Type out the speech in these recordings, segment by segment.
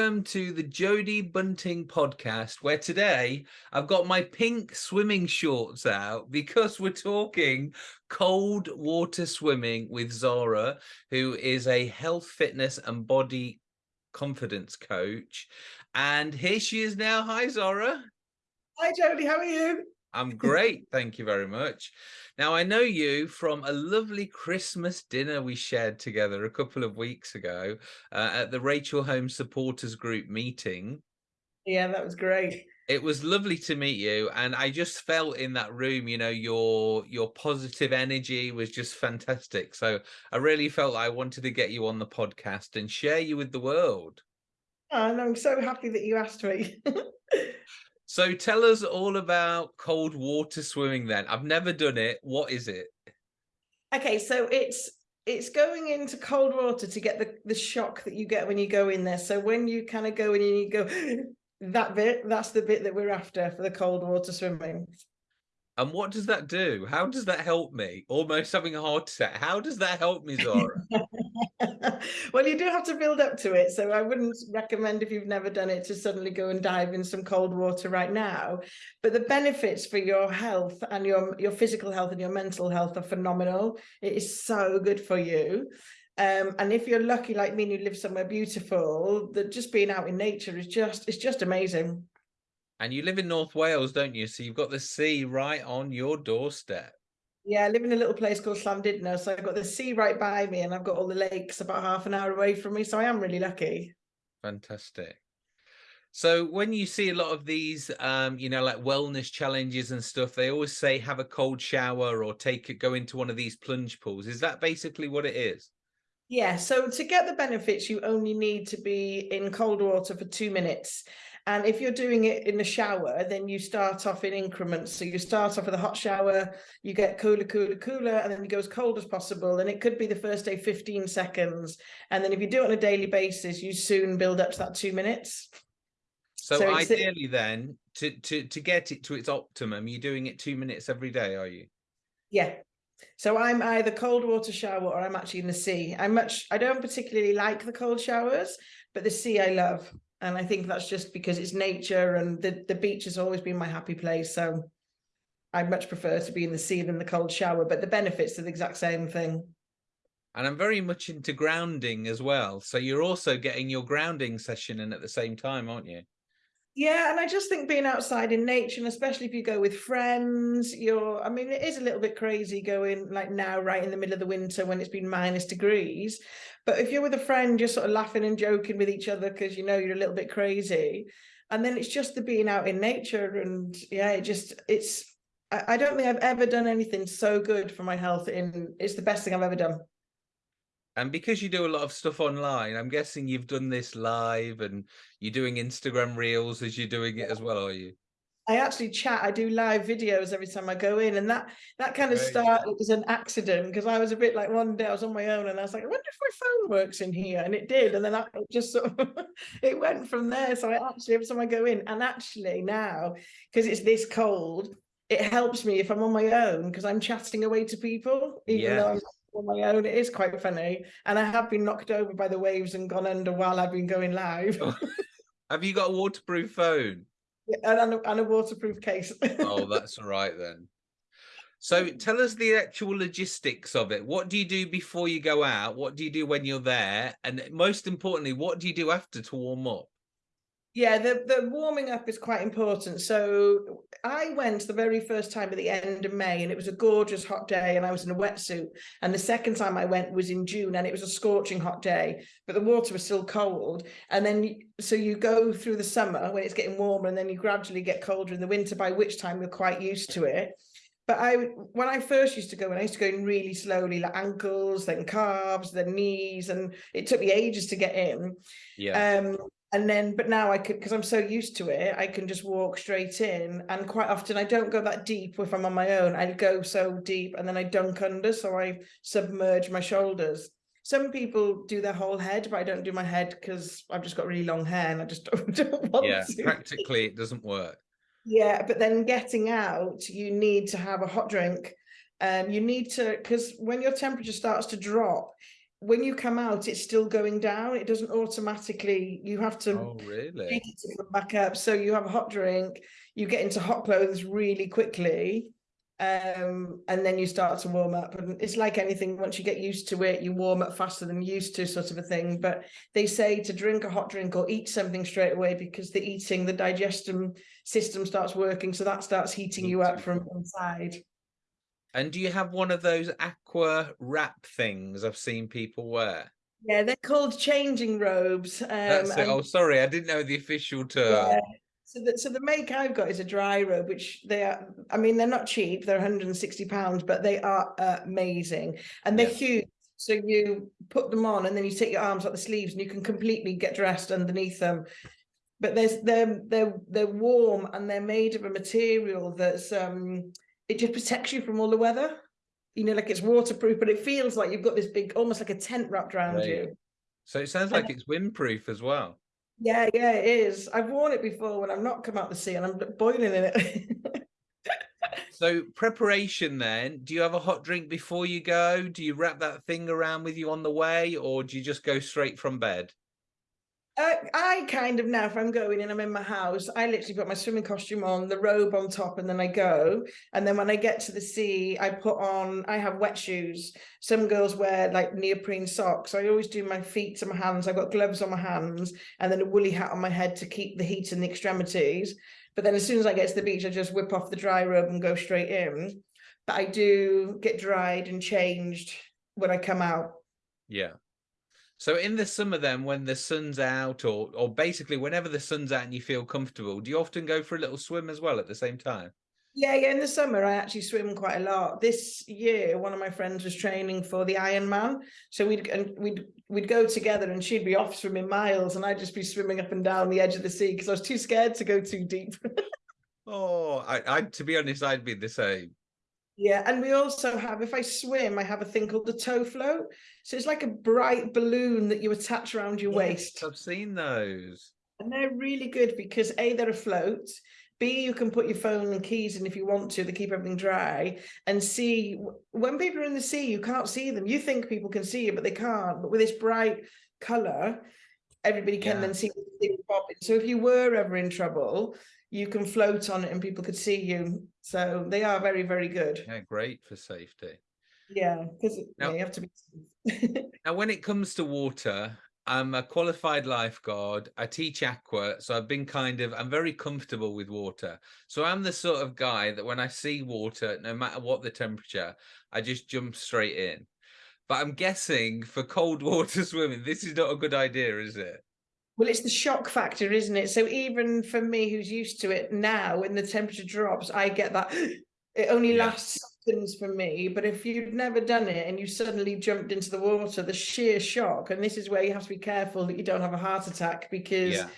welcome to the Jody Bunting podcast, where today I've got my pink swimming shorts out because we're talking cold water swimming with Zara, who is a health, fitness, and body confidence coach. And here she is now. Hi, Zara. Hi, Jody. How are you? I'm great. Thank you very much. Now, I know you from a lovely Christmas dinner we shared together a couple of weeks ago uh, at the Rachel Holmes Supporters Group meeting. Yeah, that was great. It was lovely to meet you, and I just felt in that room, you know, your your positive energy was just fantastic. So I really felt I wanted to get you on the podcast and share you with the world. Oh, and I'm so happy that you asked me. So tell us all about cold water swimming then. I've never done it. What is it? Okay, so it's it's going into cold water to get the, the shock that you get when you go in there. So when you kind of go in and you go, that bit, that's the bit that we're after for the cold water swimming. And what does that do? How does that help me? Almost having a heart attack. How does that help me, Zara? well, you do have to build up to it. So I wouldn't recommend if you've never done it to suddenly go and dive in some cold water right now. But the benefits for your health and your, your physical health and your mental health are phenomenal. It is so good for you. Um, and if you're lucky like me and you live somewhere beautiful, that just being out in nature is just it's just amazing. And you live in North Wales, don't you? So you've got the sea right on your doorstep. Yeah, I live in a little place called Llandudno, so I've got the sea right by me and I've got all the lakes about half an hour away from me, so I am really lucky. Fantastic. So when you see a lot of these, um, you know, like wellness challenges and stuff, they always say have a cold shower or take it, go into one of these plunge pools. Is that basically what it is? Yeah, so to get the benefits, you only need to be in cold water for two minutes. And if you're doing it in the shower, then you start off in increments. So you start off with a hot shower, you get cooler, cooler, cooler, and then you go as cold as possible. And it could be the first day 15 seconds. And then if you do it on a daily basis, you soon build up to that two minutes. So, so ideally then, to, to, to get it to its optimum, you're doing it two minutes every day, are you? Yeah. So I'm either cold water shower or I'm actually in the sea. I'm much, I don't particularly like the cold showers, but the sea I love. And I think that's just because it's nature and the, the beach has always been my happy place. So I much prefer to be in the sea than the cold shower, but the benefits are the exact same thing. And I'm very much into grounding as well. So you're also getting your grounding session in at the same time, aren't you? Yeah, and I just think being outside in nature, and especially if you go with friends, you're, I mean, it is a little bit crazy going like now, right in the middle of the winter when it's been minus degrees. But if you're with a friend, you're sort of laughing and joking with each other because you know you're a little bit crazy. And then it's just the being out in nature. And yeah, it just, it's, I, I don't think I've ever done anything so good for my health. In It's the best thing I've ever done. And because you do a lot of stuff online, I'm guessing you've done this live and you're doing Instagram reels as you're doing it as well, are you? I actually chat, I do live videos every time I go in and that that kind of Great. started as an accident because I was a bit like one day I was on my own and I was like, I wonder if my phone works in here and it did and then I just sort of it went from there. So I actually every time I go in and actually now because it's this cold, it helps me if I'm on my own because I'm chatting away to people even though I'm on my own. It is quite funny. And I have been knocked over by the waves and gone under while I've been going live. Oh. have you got a waterproof phone? Yeah, and, a, and a waterproof case. oh, that's all right then. So tell us the actual logistics of it. What do you do before you go out? What do you do when you're there? And most importantly, what do you do after to warm up? Yeah, the, the warming up is quite important. So I went the very first time at the end of May and it was a gorgeous hot day and I was in a wetsuit. And the second time I went was in June and it was a scorching hot day, but the water was still cold. And then, so you go through the summer when it's getting warmer and then you gradually get colder in the winter, by which time you're quite used to it. But I, when I first used to go, and I used to go in really slowly, like ankles, then calves, then knees, and it took me ages to get in. Yeah. Um, and then but now i could because i'm so used to it i can just walk straight in. And quite often i don't go that deep if i'm on my own. I go so deep and then i dunk under so i submerge my shoulders. Some people do their whole head but i don't do my head because i've just got really long hair and i just don't, don't want yeah to. practically it doesn't work. Yeah but then getting out you need to have a hot drink. Um you need to because when your temperature starts to drop when you come out, it's still going down. It doesn't automatically. You have to Oh, really? it to come back up. So you have a hot drink, you get into hot clothes really quickly, um, and then you start to warm up. And it's like anything, once you get used to it, you warm up faster than you used to, sort of a thing. But they say to drink a hot drink or eat something straight away because the eating, the digestion system starts working. So that starts heating you up from inside. And do you have one of those aqua wrap things I've seen people wear? Yeah, they're called changing robes. Um, That's it. Oh, sorry, I didn't know the official term. Yeah. So the, so the make I've got is a dry robe, which they are, I mean, they're not cheap, they're 160 pounds, but they are amazing and they're Yeah. huge. So you put them on and then you take your arms out the sleeves and you can completely get dressed underneath them. But there's they're they're they're warm and they're made of a material that's um it just protects you from all the weather. You know, like it's waterproof, but it feels like you've got this big, almost like a tent wrapped around Right. you. So it sounds like it's windproof as well. Yeah, yeah, it is. I've worn it before when I've not come out the sea and I'm boiling in it. So preparation then, do you have a hot drink before you go? Do you wrap that thing around with you on the way or do you just go straight from bed? Uh, I kind of now, if I'm going and I'm in my house, I literally put my swimming costume on, the robe on top, and then I go. And then when I get to the sea, I put on, I have wet shoes. Some girls wear like neoprene socks. I always do my feet and my hands. I've got gloves on my hands and then a woolly hat on my head to keep the heat in the extremities. But then as soon as I get to the beach, I just whip off the dry robe and go straight in. But I do get dried and changed when I come out. Yeah. So in the summer then when the sun's out or or basically whenever the sun's out and you feel comfortable, do you often go for a little swim as well at the same time? Yeah, yeah. In the summer, I actually swim quite a lot. This year, one of my friends was training for the Ironman, so we'd and we'd we'd go together, and she'd be off swimming miles, and I'd just be swimming up and down the edge of the sea because I was too scared to go too deep. Oh, I, I to be honest, I'd be the same. Yeah, and we also have, if I swim, I have a thing called the tow float. So it's like a bright balloon that you attach around your waist. I've seen those. And they're really good because A, they're afloat. B, you can put your phone and keys in if you want to, they keep everything dry. And C, when people are in the sea, you can't see them. You think people can see you, but they can't. But with this bright colour, everybody can Yeah. then see the thing popping. So if you were ever in trouble, you can float on it and people could see you. So they are very, very good. Yeah, great for safety. Yeah, because Now- you have to be. Now, when it comes to water, I'm a qualified lifeguard. I teach aqua, so I've been kind of I'm very comfortable with water. So I'm the sort of guy that when I see water, no matter what the temperature, I just jump straight in. But I'm guessing for cold water swimming, this is not a good idea, is it? Well, it's the shock factor, isn't it? So even for me, who's used to it now, when the temperature drops, I get that. It only Yeah. lasts seconds for me, but if you've never done it and you suddenly jumped into the water, the sheer shock, and this is where you have to be careful that you don't have a heart attack because Yeah.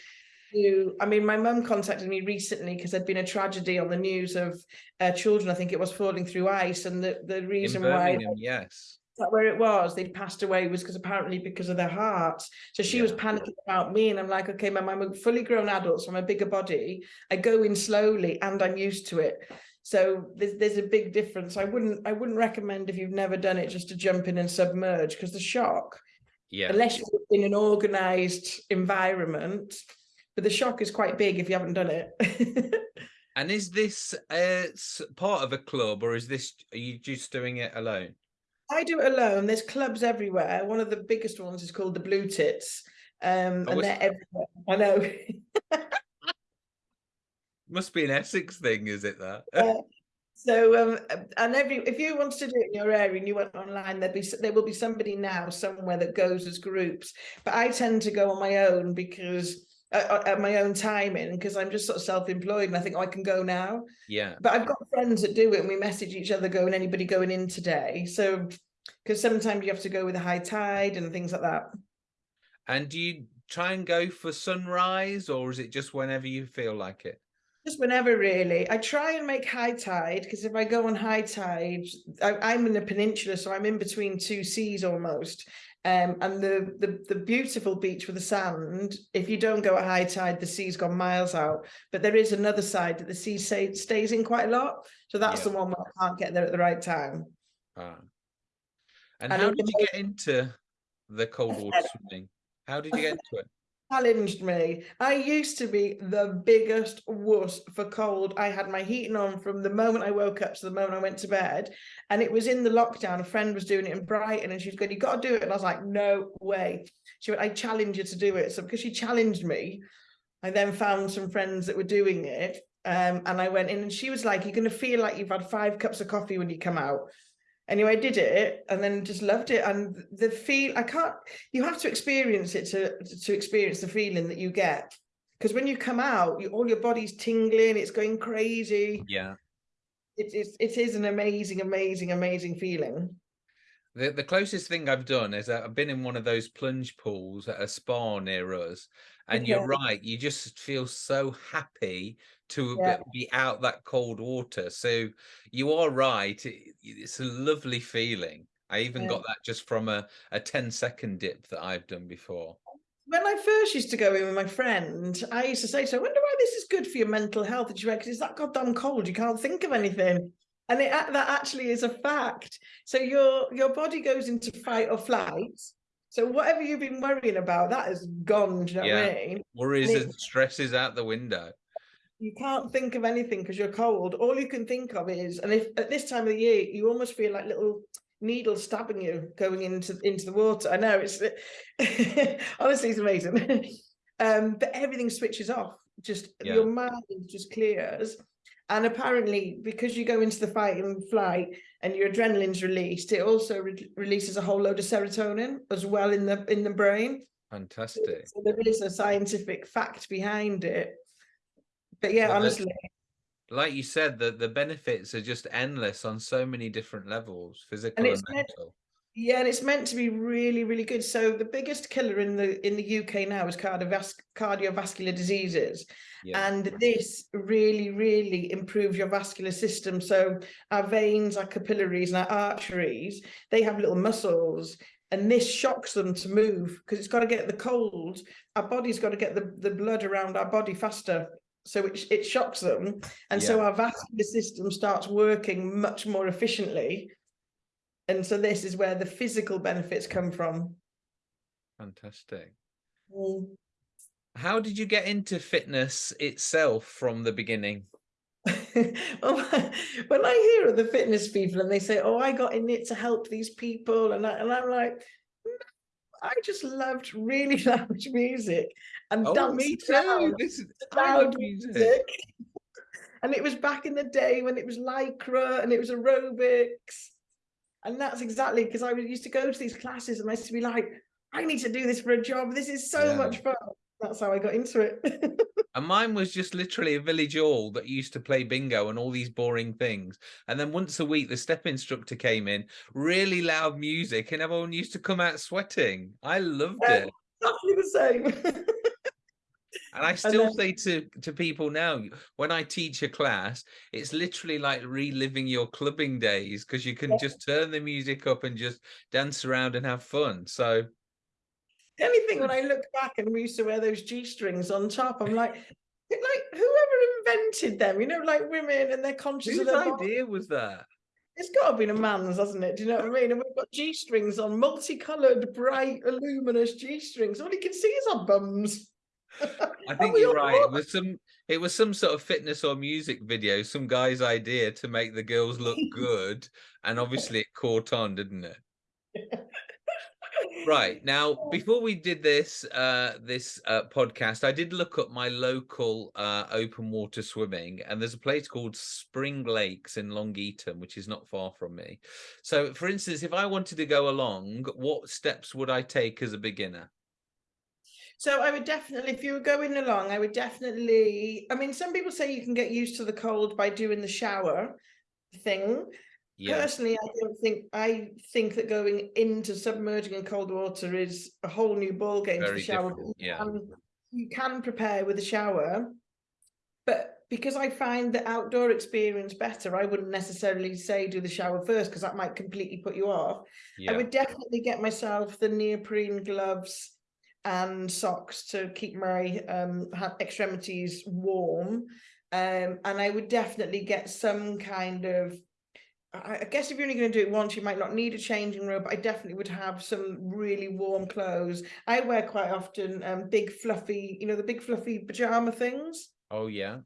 you. I mean, my mum contacted me recently because there'd been a tragedy on the news of uh, children. I think it was falling through ice, and the the reason why yes. That where it was? They'd passed away was because apparently because of their hearts so she was panicking about me and i'm like okay mum i'm a fully grown adult so i'm a bigger body. I go in slowly and i'm used to it. So there's, there's a big difference. I wouldn't i wouldn't recommend if you've never done it just to jump in and submerge because the shock Yeah. unless you're in an organized environment but the shock is quite big if you haven't done it. And is this uh, part of a club or is this, are you just doing it alone? I do it alone. There's clubs everywhere. One of the biggest ones is called the Blue Tits. Um, Oh, and they're everywhere. I know. Must be an Essex thing, is it that? Uh, so um, and every if you want to do it in your area and you went online, there'd be there will be somebody now somewhere that goes as groups. But I tend to go on my own because uh, at my own timing because I'm just sort of self-employed and I think oh, I can go now. yeah. But I've got friends that do it and we message each other going anybody going in today. So because sometimes you have to go with a high tide and things like that. And do you try and go for sunrise or is it just whenever you feel like it? Just whenever, really. I try and make high tide because if I go on high tide, I, I'm in the peninsula, so I'm in between two seas almost. Um, and the, the the beautiful beach with the sand. If you don't go at high tide, the sea's gone miles out. But there is another side that the sea stay, stays in quite a lot. So that's Yeah. the one where I can't get there at the right time. Ah. And And how did you get into the cold water swimming? How did you get into it? Challenged me. I used to be the biggest wuss for cold. I had my heating on from the moment I woke up to the moment I went to bed. And it was in the lockdown. A friend was doing it in Brighton and she was going, You got to do it. And I was like, No way. She went, I challenge you to do it. So because she challenged me, I then found some friends that were doing it. Um, and I went in and she was like, You're going to feel like you've had five cups of coffee when you come out anyway, I did it and then just loved it. And the feel, I can't, you have to experience it to, to experience the feeling that you get. Because when you come out, you, all your body's tingling, it's going crazy. Yeah. It is, it is an amazing, amazing, amazing feeling. The, the closest thing I've done is I've been in one of those plunge pools at a spa near us. And okay. you're right, you just feel so happy to yeah. be out that cold water. So you are right. It, it's a lovely feeling. I even yeah. got that just from a, a 10 second dip that I've done before. When I first used to go in with my friend, I used to say to her, I wonder why this is good for your mental health. And she went, because it's that goddamn cold. You can't think of anything. And it, that actually is a fact. So your your body goes into fight or flight. So whatever you've been worrying about, that is gone. Do you know yeah. what I mean? Worries and, and stresses out the window you can't think of anything because you're cold. All you can think of is, and if at this time of the year, you almost feel like little needles stabbing you going into into the water. I know it's honestly it's amazing. um, but everything switches off. Just yeah. your mind just clears. And apparently, because you go into the fight and flight and your adrenaline's released, it also re releases a whole load of serotonin as well in the in the brain. Fantastic. So there is a scientific fact behind it. But yeah, honestly. like you said, the, the benefits are just endless on so many different levels, physical and, and mental. Yeah, and it's meant to be really, really good. So the biggest killer in the in the UK now is cardiovas cardiovascular diseases. Yeah. And this really, really improves your vascular system. So our veins, our capillaries, and our arteries, they have little muscles and this shocks them to move because it's got to get the cold. Our body's got to get the, the blood around our body faster so it, it shocks them. And yeah. so our vascular system starts working much more efficiently. And so this is where the physical benefits come from. Fantastic. Mm. how did you get into fitness itself from the beginning? Well, when I hear of the fitness people and they say, "Oh, I got in it to help these people," and I, and I'm like, I just loved really loud music and oh, danced me too. This is loud music. music. and it was back in the day when it was lycra and it was aerobics. And that's exactly because I used to go to these classes and I used to be like, I need to do this for a job. This is so yeah. much fun. That's how I got into it. And mine was just literally a village hall that used to play bingo and all these boring things. And then once a week, the step instructor came in, really loud music, and everyone used to come out sweating. I loved it. Exactly the same. and I still and then... say to, to people now, when I teach a class, it's literally like reliving your clubbing days because you can yeah. just turn the music up and just dance around and have fun. So the only thing when hmm. I look back and we used to wear those G strings on top, I'm like, like whoever invented them, you know, like women and they're conscious Whose of their idea body. was that? It's got to be a man's, hasn't it? Do you know what I mean? And we've got G strings on, multicolored, bright, luminous G strings. All you can see is our bums. I think you're right. It was some it was some sort of fitness or music video, some guy's idea to make the girls look good, and obviously it caught on, didn't it? right now before we did this uh this uh podcast i did look up my local uh open water swimming and there's a place called spring lakes in long eaton which is not far from me so for instance if i wanted to go along what steps would i take as a beginner so I would definitely, if you were going along, I would definitely. I mean, some people say you can get used to the cold by doing the shower thing. Yeah. Personally, I don't think I think that going into submerging in cold water is a whole new ball game Very to the shower. Yeah. Um, you can prepare with a shower, but because I find the outdoor experience better, I wouldn't necessarily say do the shower first because that might completely put you off. Yeah. I would definitely get myself the neoprene gloves and socks to keep my um, extremities warm. Um, and I would definitely get some kind of I I guess if you're only going to do it once, you might not need a changing room. But I definitely would have some really warm clothes. I wear quite often um, big fluffy, you know, the big fluffy pajama things Oh yeah.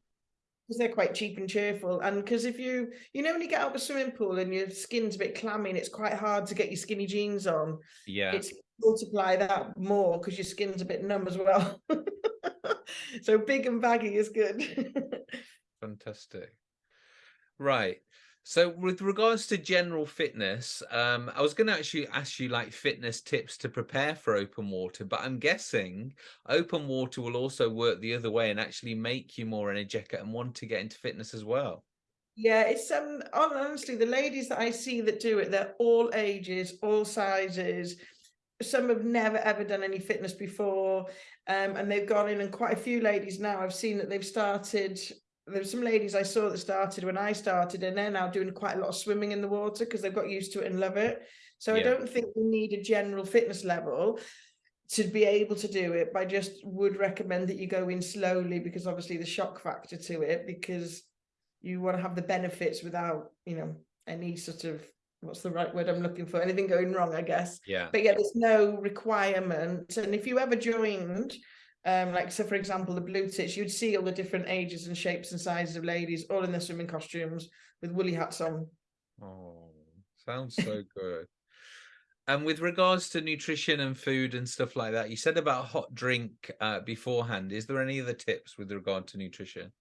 because they're quite cheap and cheerful. And because if you, you know, when you get out of a swimming pool and your skin's a bit clammy and it's quite hard to get your skinny jeans on, Yeah. it's multiply that more because your skin's a bit numb as well. so big and baggy is good. Fantastic. Right. So with regards to general fitness, um, I was going to actually ask you like fitness tips to prepare for open water, but I'm guessing open water will also work the other way and actually make you more energetic and want to get into fitness as well. Yeah, it's um honestly the ladies that I see that do it, they're all ages, all sizes. Some have never ever done any fitness before, um, and they've gone in, and quite a few ladies now I've seen that they've started. There's some ladies I saw that started when I started, and they're now doing quite a lot of swimming in the water because they've got used to it and love it. So I don't think we need a general fitness level to be able to do it. But I just would recommend that you go in slowly because obviously the shock factor to it because you want to have the benefits without you know any sort of what's the right word i'm looking for anything going wrong i guess Yeah. but yeah there's no requirement and if you ever joined um like so for example the blue tits you'd see all the different ages and shapes and sizes of ladies all in their swimming costumes with woolly hats on Oh, sounds so good. And with regards to nutrition and food and stuff like that, you said about hot drink uh, beforehand. Is there any other tips with regard to nutrition?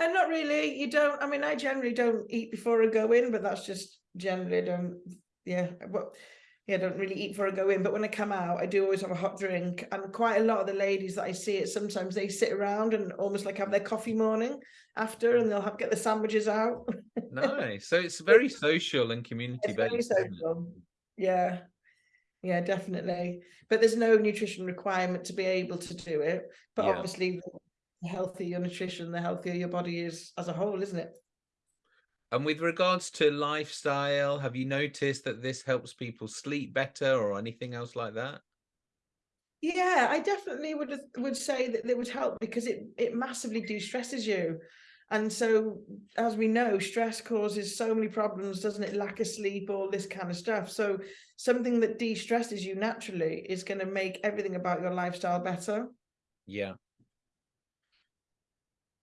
and not really you don't i mean i generally don't eat before i go in but that's just generally I don't yeah but yeah, I don't really eat before I go in, but when I come out, I do always have a hot drink. And quite a lot of the ladies that I see it, sometimes they sit around and almost like have their coffee morning after, and they'll have get the sandwiches out. Nice. So it's very social and community based. Yeah, yeah, definitely. But there's no nutrition requirement to be able to do it. But Yeah. obviously, the healthier your nutrition, the healthier your body is as a whole, isn't it? And with regards to lifestyle, have you noticed that this helps people sleep better or anything else like that? Yeah, I definitely would would say that it would help because it it massively de-stresses you. And so as we know, stress causes so many problems, doesn't it? Lack of sleep, all this kind of stuff. So something that de-stresses you naturally is going to make everything about your lifestyle better. Yeah.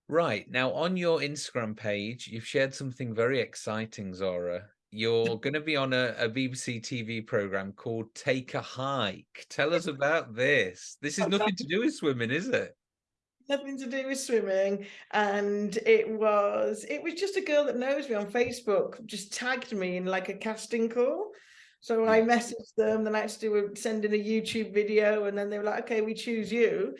Right. Now, on your Instagram page, you've shared something very exciting, Zara. You're going to be on a, a BBC TV program called Take a Hike. Tell us about this. This is nothing to do with swimming, is it? Nothing to do with swimming. And it was it was just a girl that knows me on Facebook just tagged me in like a casting call. So I messaged them, then I had to do a, send in a YouTube video, and then they were like, okay, we choose you.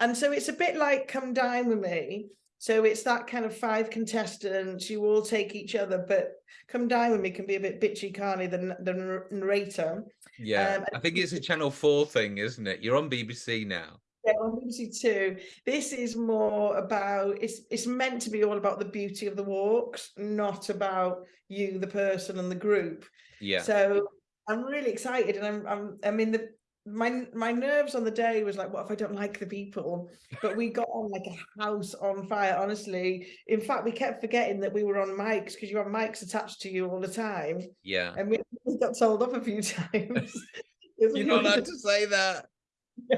And so it's a bit like come dine with me. So it's that kind of five contestants, you all take each other, but come dine with me can be a bit bitchy, can't it? The, the narrator. Yeah. Um, I think it's a Channel 4 thing, isn't it? You're on BBC now. Yeah, on BBC Two. This is more about it's it's meant to be all about the beauty of the walks, not about you, the person, and the group. Yeah. So I'm really excited, and I'm I'm I mean the my my nerves on the day was like, what if I don't like the people? But we got on like a house on fire, honestly. In fact, we kept forgetting that we were on mics because you have mics attached to you all the time, Yeah. and we got told off a few times. You're not allowed to say that.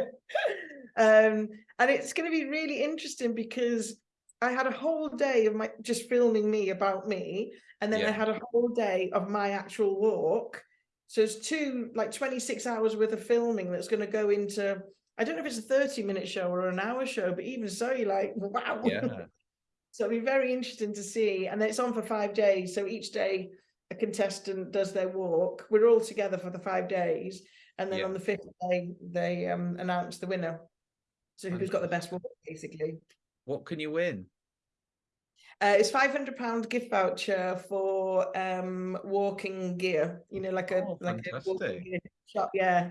um, and it's going to be really interesting because I had a whole day of my just filming me about me, and then I had a whole day of my actual walk. So it's two like 26 hours worth of filming that's going to go into. I don't know if it's a 30 minute show or an hour show, but even so, you're like, wow. Yeah. so it'll be very interesting to see. And then it's on for five days. So each day a contestant does their walk. We're all together for the five days. And then Yeah. on the fifth day, they um, announce the winner. So who's got the best walk, basically. What can you win? Uh, it's five hundred pound gift voucher for um walking gear. You know, like a Oh, like a walking gear shop. Yeah,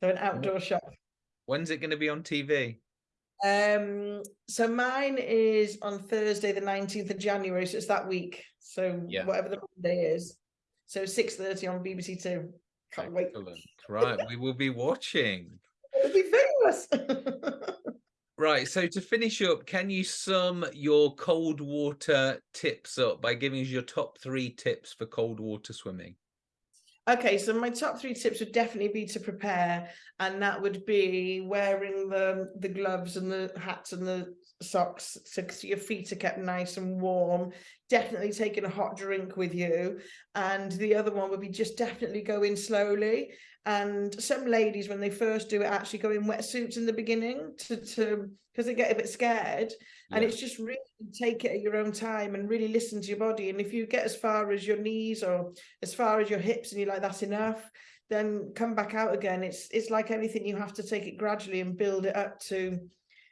so an outdoor shop. When's it going to be on TV? Um, so mine is on Thursday, the nineteenth of January. So it's that week. So Yeah. whatever the Monday is. So six thirty on BBC Two. Can't wait. Excellent. Right. We will be watching. It'll be famous. Right, so to finish up, can you sum your cold water tips up by giving us your top three tips for cold water swimming? Okay, so my top three tips would definitely be to prepare, and that would be wearing the the gloves and the hats and the socks so your feet are kept nice and warm. Definitely taking a hot drink with you, and the other one would be just definitely going slowly. And some ladies, when they first do it, actually go in wetsuits in the beginning to to because they get a bit scared. And it's just really take it at your own time and really listen to your body. And if you get as far as your knees or as far as your hips and you're like, that's enough, then come back out again. It's it's like anything, you have to take it gradually and build it up to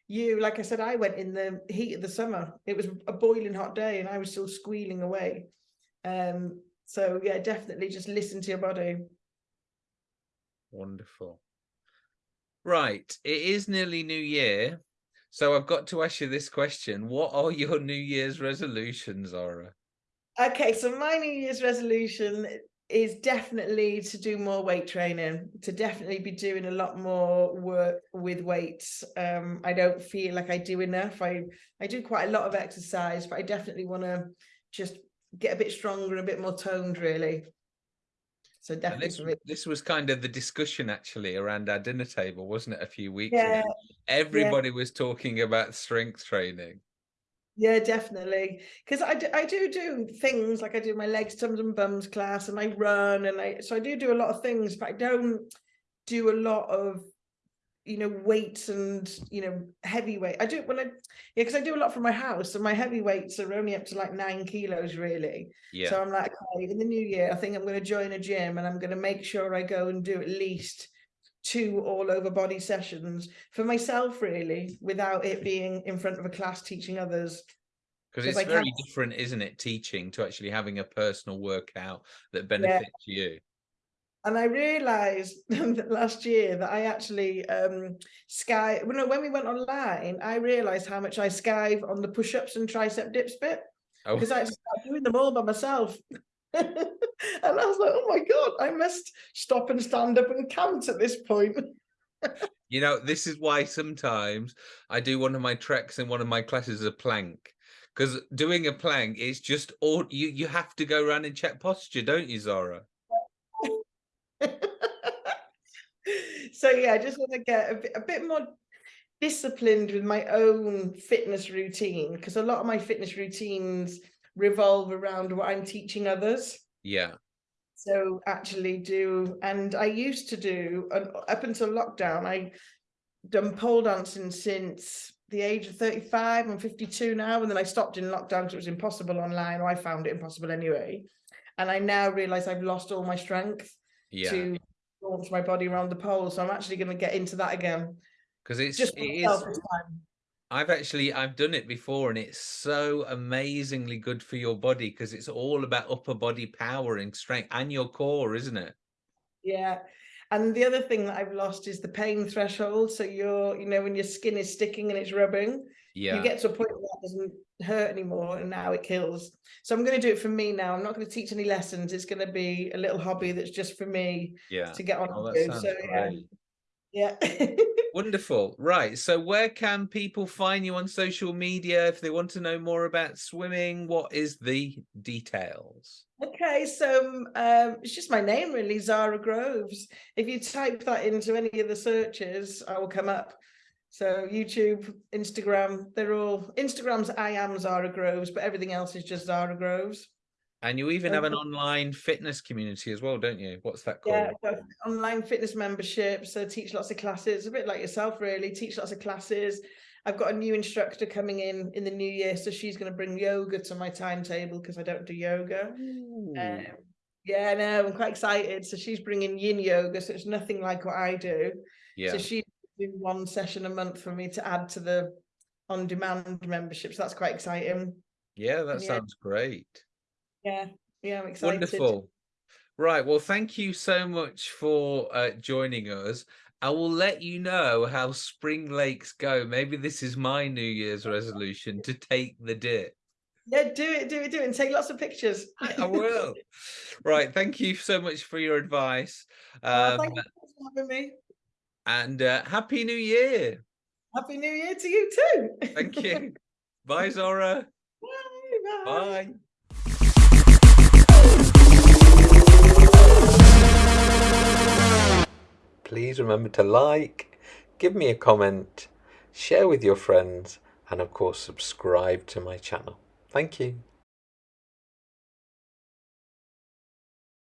you. Like I said, I went in the heat of the summer. It was a boiling hot day and I was still squealing away. Um, so yeah, definitely just listen to your body. Wonderful. Right, it is nearly New Year, so I've got to ask you this question. What are your New Year's resolutions, Zara? Okay, so my New Year's resolution is definitely to do more weight training, to definitely be doing a lot more work with weights. Um, I don't feel like I do enough. I I do quite a lot of exercise, but I definitely want to just get a bit stronger, a bit more toned, really. So definitely this, this was kind of the discussion actually around our dinner table, wasn't it, a few weeks Yeah, ago? Everybody was talking about strength training. yeah, definitely. Because I do, I do do things like I do my legs, tums and bums class, and I run, and I so I do do a lot of things, but I don't do a lot of you know weights and you know heavy weight. I do when I yeah, because I do a lot from my house, and my heavy weights are only up to like nine kilos really. Yeah. So I'm like, okay, in the new year, I think I'm going to join a gym, and I'm going to make sure I go and do at least two all over body sessions for myself really without it being in front of a class teaching others because it's I very different, isn't it, teaching to actually having a personal workout that benefits you. And I realized last year that I actually um sky well, no, when we went online, I realized how much I skive on the push-ups and tricep dips bit Oh, because I started doing them all by myself. and I was like, oh my god, I must stop and stand up and count at this point. you know, this is why sometimes I do one of my treks in one of my classes a plank. Because doing a plank is just all you you have to go around and check posture, don't you, Zara? so yeah, I just want to get a bit, a bit more disciplined with my own fitness routine because a lot of my fitness routines revolve around what I'm teaching others. Yeah. So actually do, and I used to do uh, up until lockdown. I done pole dancing since the age of 35. I'm 52 now, and then I stopped in lockdown because it was impossible online, or I found it impossible anyway. And I now realize I've lost all my strength Yeah. to launch my body around the pole. So I'm actually going to get into that again. Because it's Just it is myself this time. I've actually I've done it before and it's so amazingly good for your body because it's all about upper body power and strength and your core, isn't it? Yeah. And the other thing that I've lost is the pain threshold. So you're, you know, when your skin is sticking and it's rubbing, Yeah. you get to a point where that doesn't hurt anymore and now it kills. So I'm going to do it for me now. I'm not going to teach any lessons. It's going to be a little hobby that's just for me yeah. to get on Oh, do. So yeah. Yeah. Wonderful. Right. So where can people find you on social media if they want to know more about swimming? What is the details? Okay, so um, it's just my name really, Zara Groves. If you type that into any of the searches, I will come up. So YouTube, Instagram, they're all Instagram's I am Zara Groves, but everything else is just Zara Groves. And you even have an online fitness community as well, don't you? What's that called? Yeah, online fitness membership. So teach lots of classes, a bit like yourself, really. Teach lots of classes. I've got a new instructor coming in in the new year, so she's going to bring yoga to my timetable because I don't do yoga. Um, yeah, I know. I'm quite excited. So she's bringing yin yoga, so it's nothing like what I do. yeah. So she do one session a month for me to add to the on-demand membership. So that's quite exciting. Yeah, that yeah. sounds great. Yeah, yeah, I'm excited. Wonderful. Right. Well, thank you so much for uh, joining us. I will let you know how Spring Lakes go. Maybe this is my New Year's resolution to take the dip. Yeah, do it, do it, do it, and take lots of pictures. I will. Right. Thank you so much for your advice. Oh, Um, thank you for having me. And uh, Happy New Year. Happy New Year to you too. Thank you. Bye, Zara. Bye. bye. Bye. Please remember to like, give me a comment, share with your friends, and of course, subscribe to my channel. Thank you.